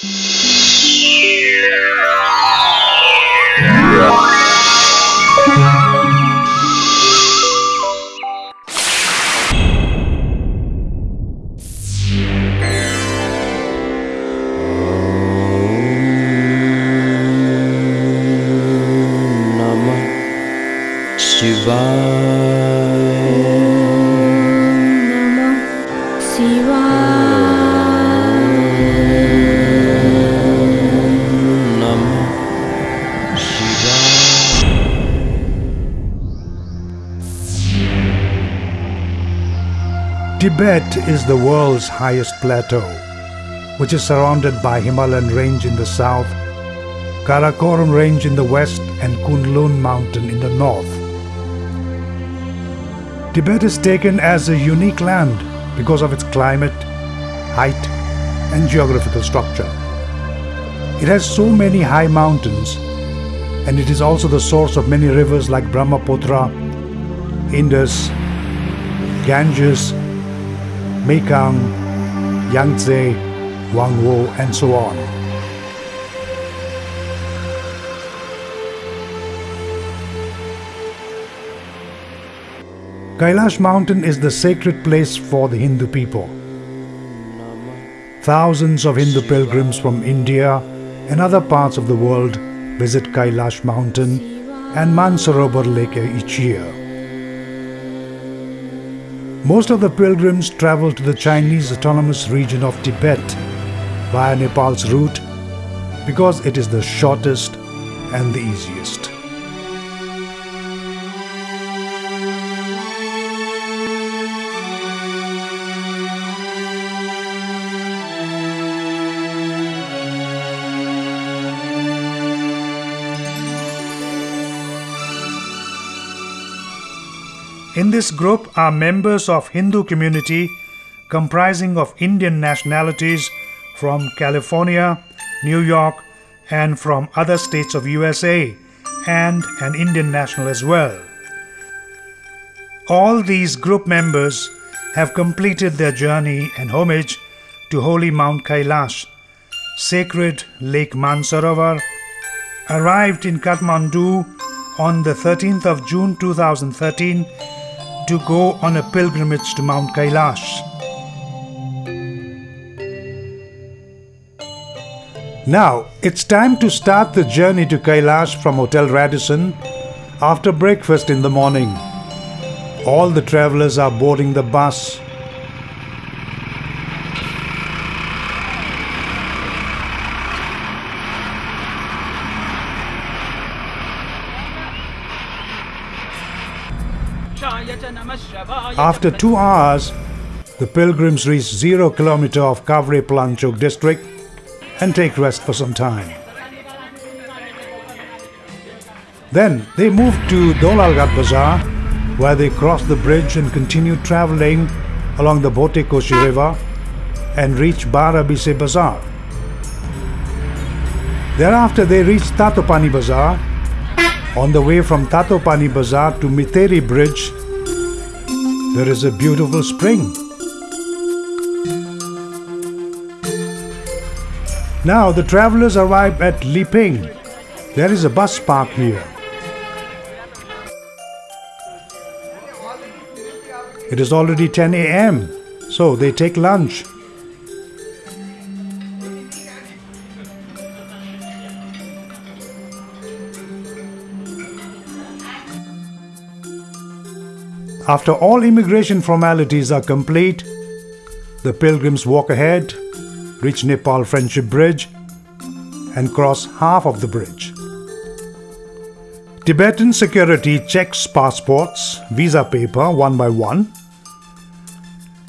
Namah Tibet is the world's highest plateau, which is surrounded by Himalayan range in the south, Karakoram range in the west, and Kunlun mountain in the north. Tibet is taken as a unique land because of its climate, height, and geographical structure. It has so many high mountains, and it is also the source of many rivers like Brahmaputra, Indus, Ganges, Mekong, Yangtze, Huanghu, and so on. Kailash Mountain is the sacred place for the Hindu people. Thousands of Hindu pilgrims from India and other parts of the world visit Kailash Mountain and Mansarovar Lake each year. Most of the pilgrims travel to the Chinese autonomous region of Tibet via Nepal's route because it is the shortest and the easiest. In this group are members of Hindu community comprising of Indian nationalities from California, New York, and from other states of USA, and an Indian national as well. All these group members have completed their journey and homage to holy Mount Kailash, sacred Lake Mansarovar, arrived in Kathmandu on the 13th of June 2013 to go on a pilgrimage to Mount Kailash. Now, it's time to start the journey to Kailash from Hotel Radisson after breakfast in the morning. All the travelers are boarding the bus. After two hours, the pilgrims reach zero kilometer of Kavre Palanchok district and take rest for some time. Then they move to Dolalghat Bazaar, where they cross the bridge and continue traveling along the Bhote Koshi River and reach Barabise Bazaar. Thereafter, they reach Tatopani Bazaar. On the way from Tatopani Bazaar to Miteri Bridge, there is a beautiful spring. Now the travelers arrive at Liping. There is a bus park here. It is already 10 a.m., so they take lunch. After all immigration formalities are complete, the pilgrims walk ahead, reach Nepal Friendship Bridge, and cross half of the bridge. Tibetan security checks passports, visa paper one by one,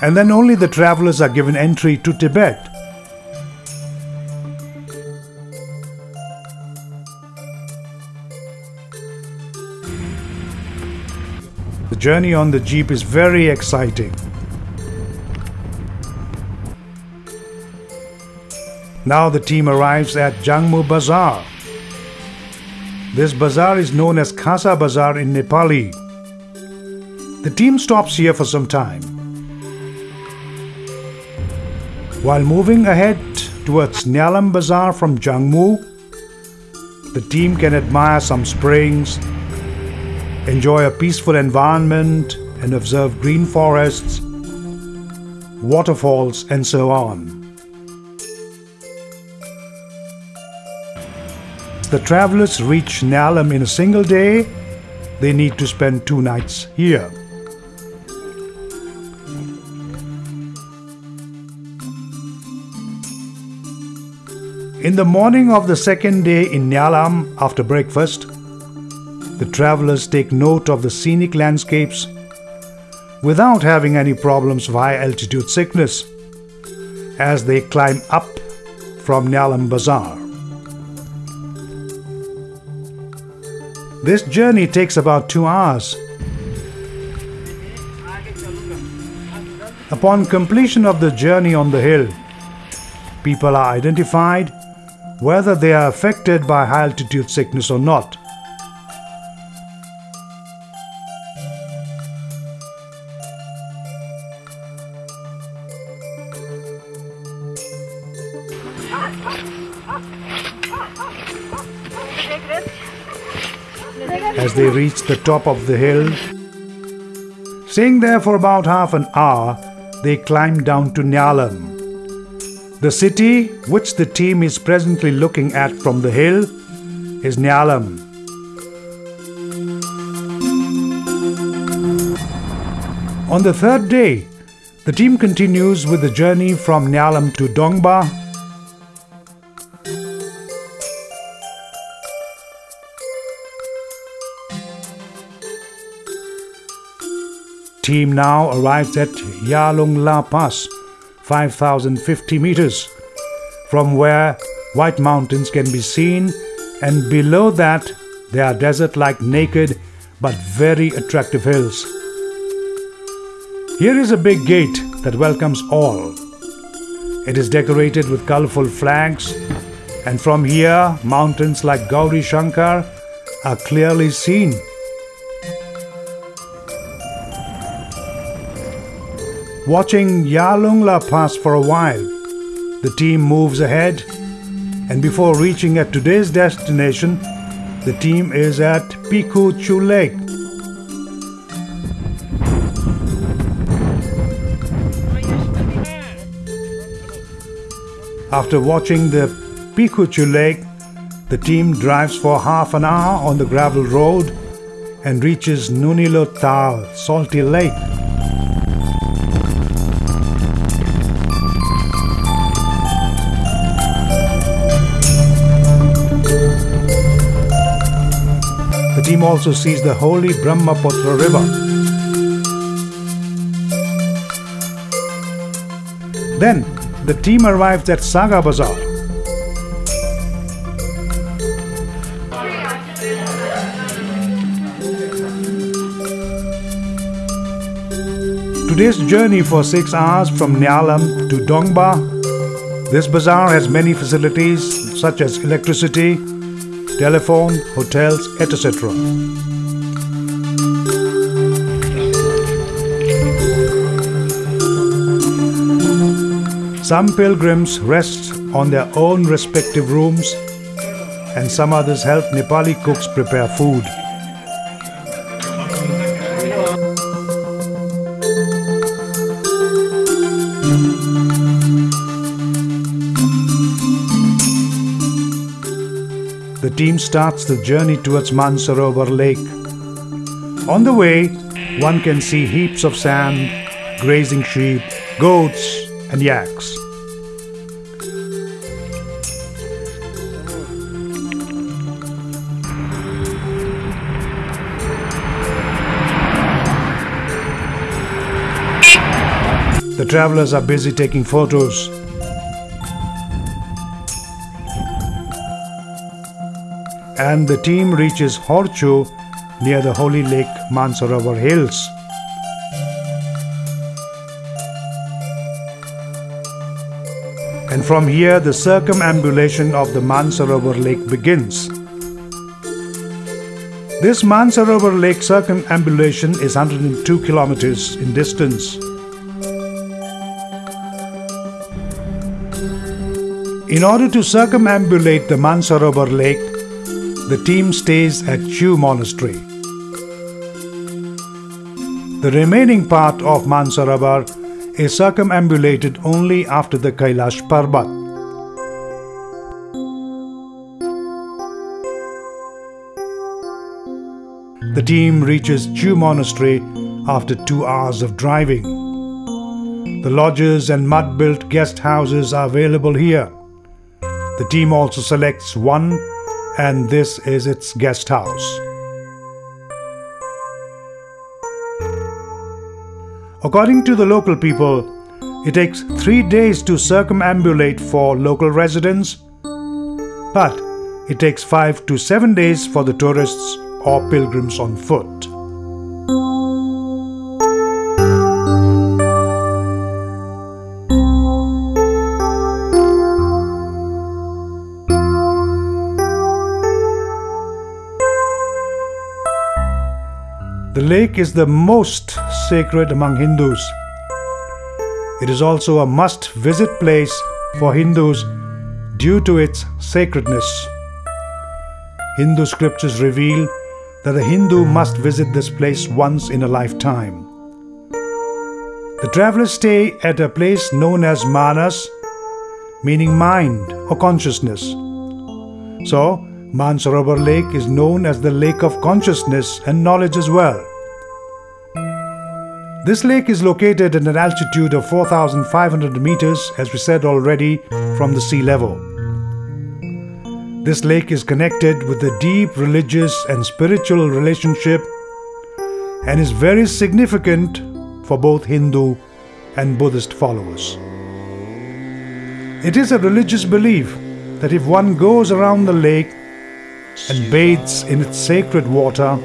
and then only the travelers are given entry to Tibet. Journey on the jeep is very exciting. Now the team arrives at Jangmu Bazaar. This bazaar is known as Khasa Bazaar in Nepali. The team stops here for some time. While moving ahead towards Nyalam Bazaar from Jangmu, the team can admire some springs, enjoy a peaceful environment, and observe green forests, waterfalls, and so on. The travelers reach Nyalam in a single day, they need to spend two nights here. In the morning of the second day in Nyalam, after breakfast, the travelers take note of the scenic landscapes without having any problems via altitude sickness as they climb up from Nyalam Bazaar. This journey takes about two hours. Upon completion of the journey on the hill, people are identified whether they are affected by high altitude sickness or not. As they reach the top of the hill, staying there for about half an hour, they climb down to Nyalam. The city, which the team is presently looking at from the hill, is Nyalam. On the third day, the team continues with the journey from Nyalam to Dongba. Team now arrives at Yalung La Pass, 5050 meters, from where white mountains can be seen, and below that there are desert like naked but very attractive hills. Here is a big gate that welcomes all. It is decorated with colorful flags, and from here, mountains like Gauri Shankar are clearly seen. Watching Yalungla pass for a while, the team moves ahead, and before reaching at today's destination, the team is at Piku Chu Lake. After watching the Pikuchu Lake, the team drives for half an hour on the gravel road and reaches Nunilo Tal, Salty Lake. Team also sees the holy Brahmaputra River. Then the team arrives at Saga Bazaar. Today's journey for 6 hours from Nyalam to Dongba. This bazaar has many facilities such as electricity, telephone, hotels, etc. Some pilgrims rest on their own respective rooms, and some others help Nepali cooks prepare food. Team starts the journey towards Mansarovar Lake. On the way, one can see heaps of sand, grazing sheep, goats, and yaks. The travelers are busy taking photos. And the team reaches Horchu near the holy lake Mansarovar Hills. And from here, the circumambulation of the Mansarovar Lake begins. This Mansarovar Lake circumambulation is 102 kilometers in distance. In order to circumambulate the Mansarovar lake, the team stays at Chu Monastery. The remaining part of Mansarovar is circumambulated only after the Kailash Parbat. The team reaches Chu Monastery after two hours of driving. The lodges and mud built guest houses are available here. The team also selects one, and this is its guest house. According to the local people, it takes three days to circumambulate for local residents, but it takes five to seven days for the tourists or pilgrims on foot. Lake is the most sacred among Hindus. It is also a must visit place for Hindus due to its sacredness. Hindu scriptures reveal that a Hindu must visit this place once in a lifetime. The travelers stay at a place known as Manas, meaning mind or consciousness. So, Mansarovar Lake is known as the lake of consciousness and knowledge as well. This lake is located at an altitude of 4,500 meters, as we said already, from the sea level. This lake is connected with a deep religious and spiritual relationship and is very significant for both Hindu and Buddhist followers. It is a religious belief that if one goes around the lake and bathes in its sacred water,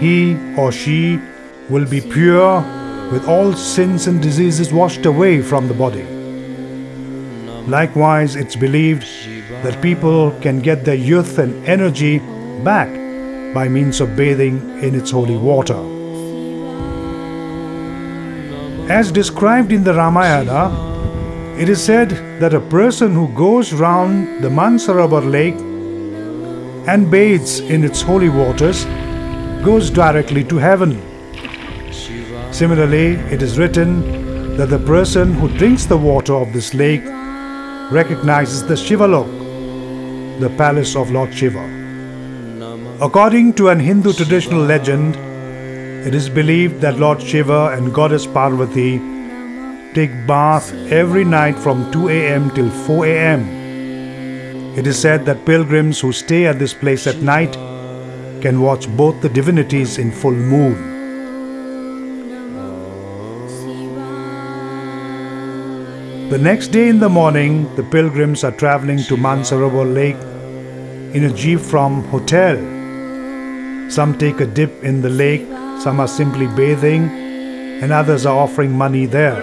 he or she will be pure with all sins and diseases washed away from the body. Likewise, it's believed that people can get their youth and energy back by means of bathing in its holy water. As described in the Ramayana, it is said that a person who goes round the Mansarovar lake and bathes in its holy waters goes directly to heaven. Similarly, it is written that the person who drinks the water of this lake recognizes the Shivalok, the palace of Lord Shiva. According to an Hindu traditional legend, it is believed that Lord Shiva and Goddess Parvati take bath every night from 2 am till 4 am. It is said that pilgrims who stay at this place at night can watch both the divinities in full moon. The next day in the morning, the pilgrims are traveling to Mansarovar Lake in a jeep from hotel. Some take a dip in the lake, some are simply bathing, and others are offering money there.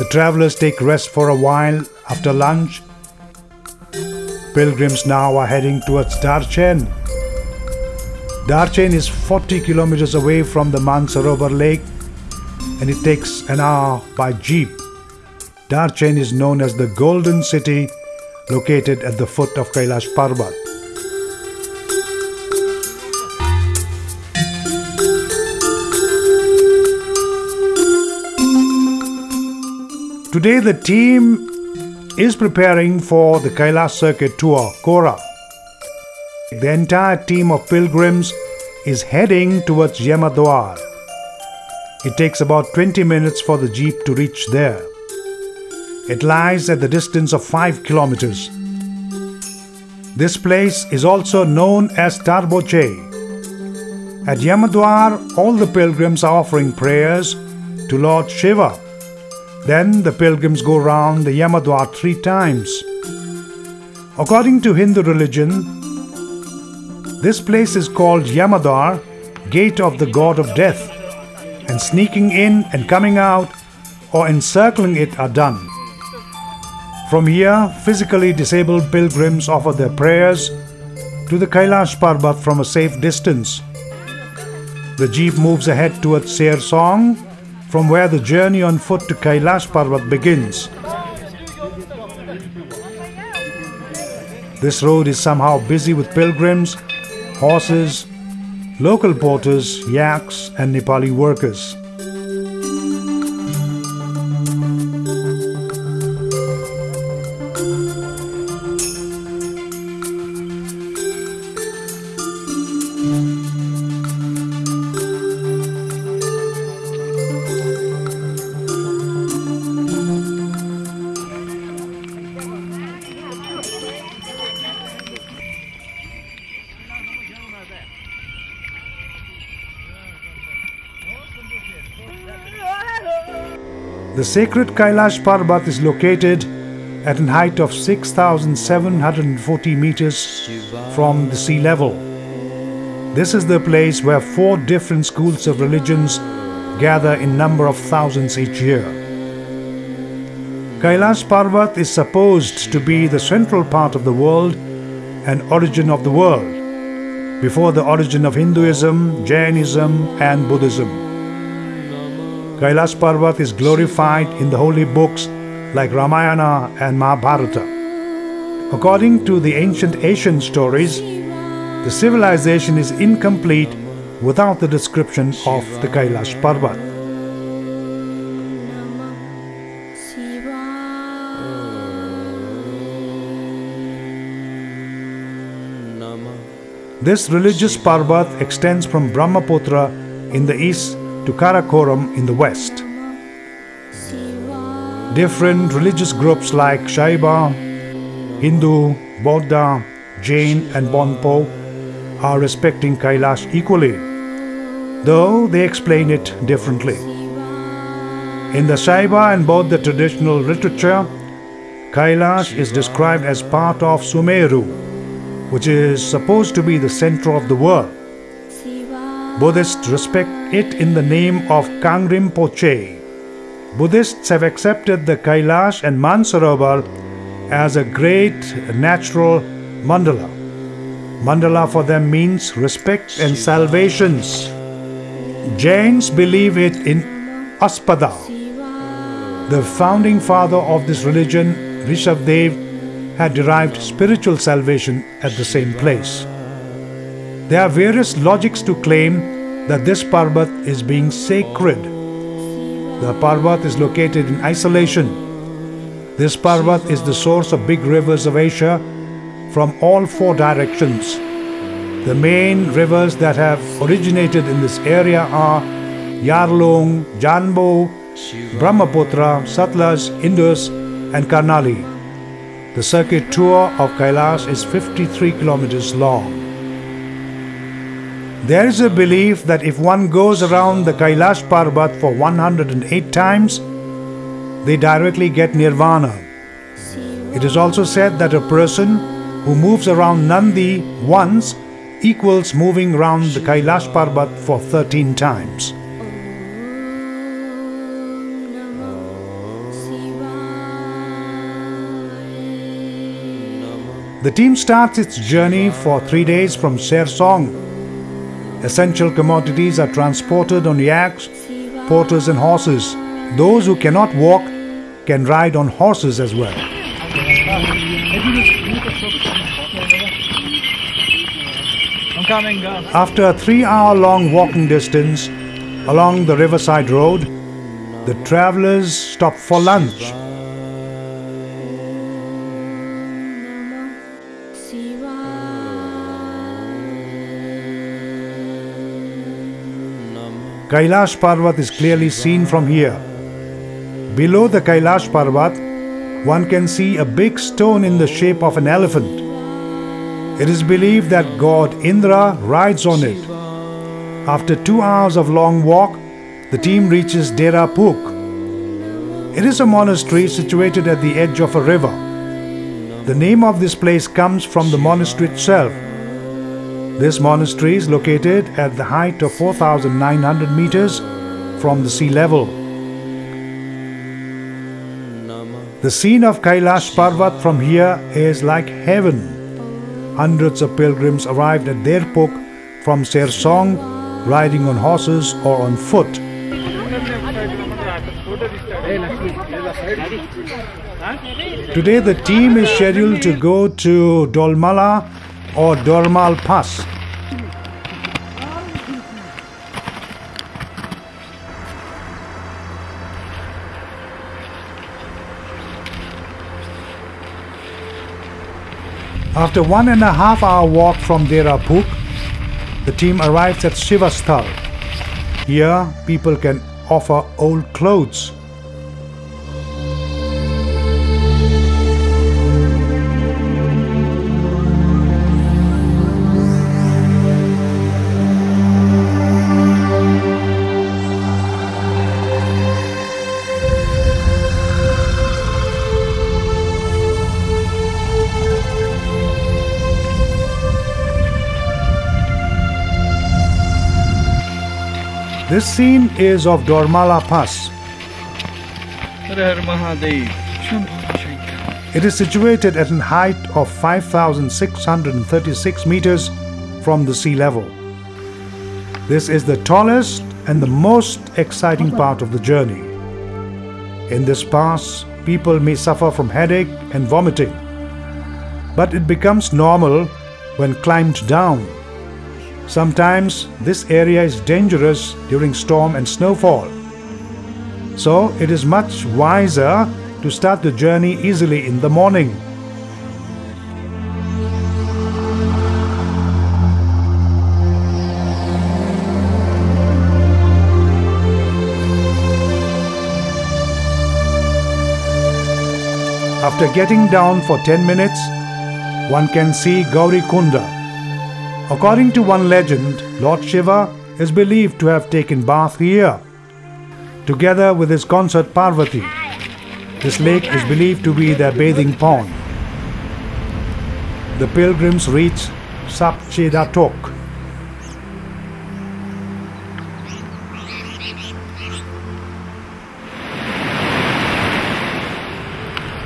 The travelers take rest for a while after lunch. Pilgrims now are heading towards Darchen. Darchen is 40 kilometers away from the Mansarovar lake and it takes an hour by jeep. Darchen is known as the Golden City, located at the foot of Kailash Parbat. Today, the team is preparing for the Kailash Circuit Tour, Kora. The entire team of pilgrims is heading towards Yamadwar. It takes about 20 minutes for the jeep to reach there. It lies at the distance of 5 kilometers. This place is also known as Tarboche. At Yamadwar, all the pilgrims are offering prayers to Lord Shiva. Then the pilgrims go round the Yamadwar three times. According to Hindu religion, this place is called Yamadwar, gate of the god of death, and sneaking in and coming out or encircling it are done. From here, physically disabled pilgrims offer their prayers to the Kailash Parbat from a safe distance. The jeep moves ahead towards Ser Song, from where the journey on foot to Kailash Parvat begins. This road is somehow busy with pilgrims, horses, local porters, yaks, and Nepali workers. Sacred Kailash Parbat is located at an height of 6,740 meters from the sea level. This is the place where four different schools of religions gather in number of thousands each year. Kailash Parvat is supposed to be the central part of the world and origin of the world, before the origin of Hinduism, Jainism, and Buddhism. Kailash Parvat is glorified in the holy books like Ramayana and Mahabharata. According to the ancient Asian stories, the civilization is incomplete without the description of the Kailash Parvat. This religious Parvat extends from Brahmaputra in the east to Karakoram in the west. Different religious groups like Shaiva, Hindu, Bodha, Jain, and Bonpo are respecting Kailash equally, though they explain it differently. In the Shaiva and Bodha traditional literature, Kailash is described as part of Sumeru, which is supposed to be the center of the world. Buddhists respect it in the name of Kang Rinpoche. Buddhists have accepted the Kailash and Mansarovar as a great natural mandala. Mandala for them means respect and salvations. Jains believe it in Aspada. The founding father of this religion, Rishabdev, had derived spiritual salvation at the same place. There are various logics to claim that this Parbat is being sacred. The Parbat is located in isolation. This Parbat is the source of big rivers of Asia from all four directions. The main rivers that have originated in this area are Yarlung, Janbo, Brahmaputra, Satluj, Indus, and Karnali. The circuit tour of Kailash is 53 kilometers long. There is a belief that if one goes around the Kailash Parbat for 108 times, they directly get nirvana. It is also said that a person who moves around Nandi once equals moving around the Kailash Parbat for 13 times. The team starts its journey for three days from Ser Song. Essential commodities are transported on yaks, porters, and horses. Those who cannot walk can ride on horses as well. After a three hour long walking distance along the riverside road, the travelers stop for lunch. Kailash Parvat is clearly seen from here. Below the Kailash Parvat, one can see a big stone in the shape of an elephant. It is believed that god Indra rides on it. After two hours of long walk, the team reaches Dera Puk. It is a monastery situated at the edge of a river. The name of this place comes from the monastery itself. This monastery is located at the height of 4,900 meters from the sea level. The scene of Kailash Parvat from here is like heaven. Hundreds of pilgrims arrived at Derpuk from Sersong, riding on horses or on foot. Today the team is scheduled to go to Dolmala or Dormal Pass. After one and a half hour walk from Dera Puk, the team arrives at Shivasthal. Here, people can offer old clothes. This scene is of Dormala Pass. Har Har Mahadev. Shambhu Shankar. It is situated at a height of 5,636 meters from the sea level. This is the tallest and the most exciting part of the journey. In this pass, people may suffer from headache and vomiting, but it becomes normal when climbed down. Sometimes this area is dangerous during storm and snowfall. So it is much wiser to start the journey easily in the morning. After getting down for 10 minutes, one can see Gauri Kunda. According to one legend, Lord Shiva is believed to have taken bath here, together with his consort Parvati. This lake is believed to be their bathing pond. The pilgrims reach Sapchedatok.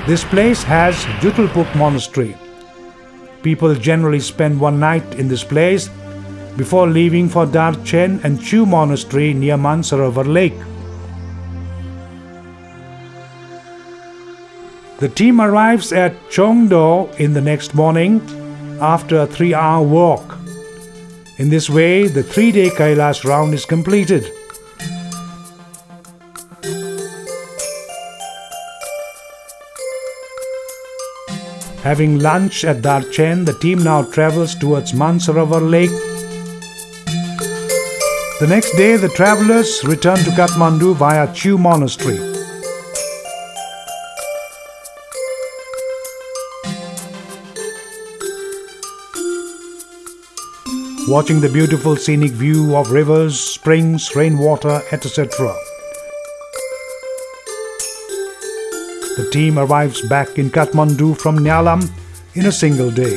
This place has Jutulpuk Monastery. People generally spend one night in this place before leaving for Darchen and Chu Monastery near Mansarovar Lake. The team arrives at Chongdo in the next morning after a three hour walk. In this way, the three day Kailash round is completed. Having lunch at Darchen, the team now travels towards Mansarovar Lake. The next day, the travelers return to Kathmandu via Chu Monastery. Watching the beautiful scenic view of rivers, springs, rainwater, etc. The team arrives back in Kathmandu from Nyalam in a single day.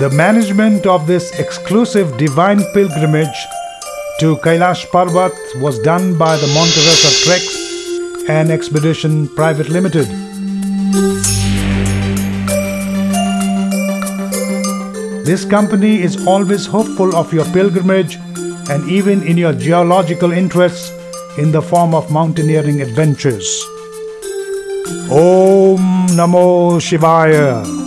The management of this exclusive divine pilgrimage to Kailash Parvat was done by the Monteresa Treks and Expedition Private Limited. This company is always hopeful of your pilgrimage and even in your geological interests in the form of mountaineering adventures. Om Namo Shivaya.